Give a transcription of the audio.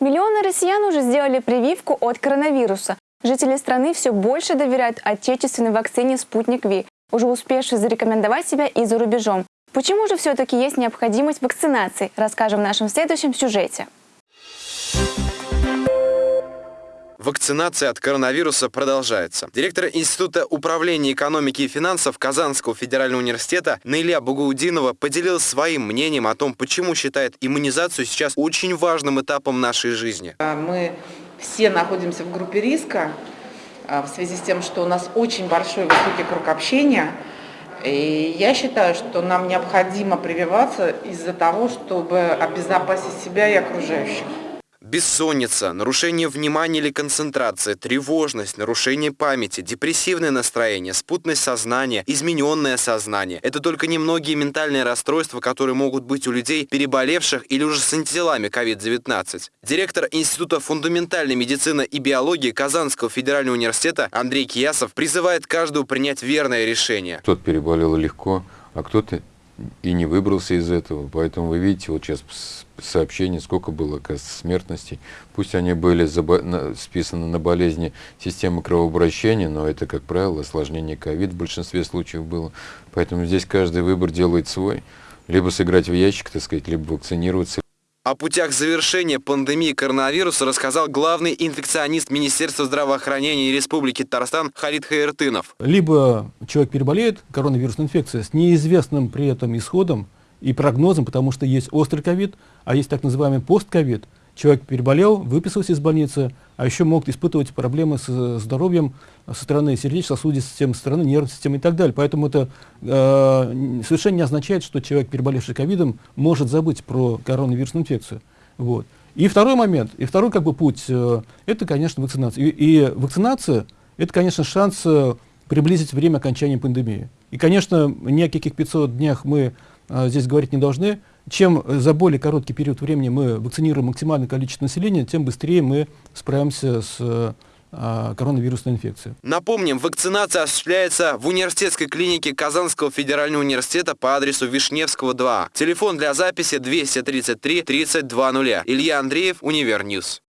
Миллионы россиян уже сделали прививку от коронавируса. Жители страны все больше доверяют отечественной вакцине «Спутник Ви», уже успевшей зарекомендовать себя и за рубежом. Почему же все-таки есть необходимость вакцинации, расскажем в нашем следующем сюжете. Вакцинация от коронавируса продолжается. Директор Института управления экономики и финансов Казанского федерального университета Наиля Бугаудинова поделилась своим мнением о том, почему считает иммунизацию сейчас очень важным этапом нашей жизни. А, мы все находимся в группе риска а, в связи с тем, что у нас очень большой высокий круг общения. И я считаю, что нам необходимо прививаться из-за того, чтобы обезопасить себя и окружающих. Бессонница, нарушение внимания или концентрации, тревожность, нарушение памяти, депрессивное настроение, спутность сознания, измененное сознание. Это только немногие ментальные расстройства, которые могут быть у людей, переболевших или уже с антителами COVID-19. Директор Института фундаментальной медицины и биологии Казанского федерального университета Андрей Киясов призывает каждого принять верное решение. Кто-то переболел легко, а кто-то и не выбрался из этого. Поэтому вы видите, вот сейчас сообщений, сколько было, оказывается, смертностей. Пусть они были списаны на болезни системы кровообращения, но это, как правило, осложнение ковид в большинстве случаев было. Поэтому здесь каждый выбор делает свой. Либо сыграть в ящик, так сказать, либо вакцинироваться, о путях завершения пандемии коронавируса рассказал главный инфекционист Министерства здравоохранения Республики Татарстан Халид Хаертынов. Либо человек переболеет коронавирусной инфекцией с неизвестным при этом исходом и прогнозом, потому что есть острый ковид, а есть так называемый постковид – человек переболел, выписался из больницы, а еще могут испытывать проблемы с здоровьем со стороны сердечно-сосудистой системы, со стороны нервной системы и так далее. Поэтому это э, совершенно не означает, что человек, переболевший ковидом, может забыть про коронавирусную инфекцию. Вот. И второй момент, и второй как бы путь, э, это, конечно, вакцинация. И, и вакцинация, это, конечно, шанс э, приблизить время окончания пандемии. И, конечно, ни о каких 500 днях мы э, здесь говорить не должны, чем за более короткий период времени мы вакцинируем максимальное количество населения, тем быстрее мы справимся с а, коронавирусной инфекцией. Напомним, вакцинация осуществляется в университетской клинике Казанского федерального университета по адресу Вишневского 2. Телефон для записи 233 3200. Илья Андреев, Univer News.